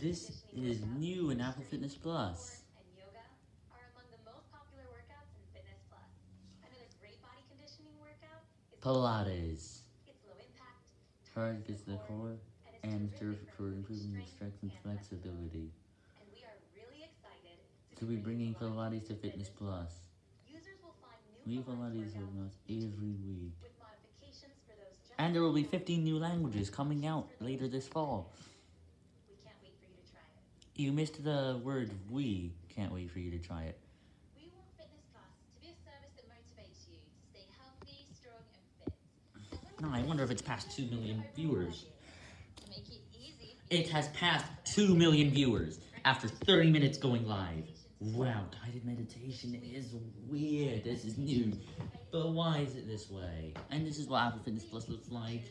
This is new in Apple Fitness Plus. Pilates. Targets the core and terrific for improving your strength and flexibility. And we are really excited To be bringing Pilates to Fitness Plus. New Pilates workouts every week. And there will be 15 new languages coming out later this fall. we can't wait for you to try it. You missed the word we. Can't wait for you to try it. We want Fitness Plus to be a service that motivates you to stay healthy, strong, and fit. No, I wonder if it's past 2 million viewers. It It has passed 2 million viewers after 30 minutes going live. Wow, guided meditation is weird. This is new. But why is it this way? And this is what Apple Fitness Plus looks like.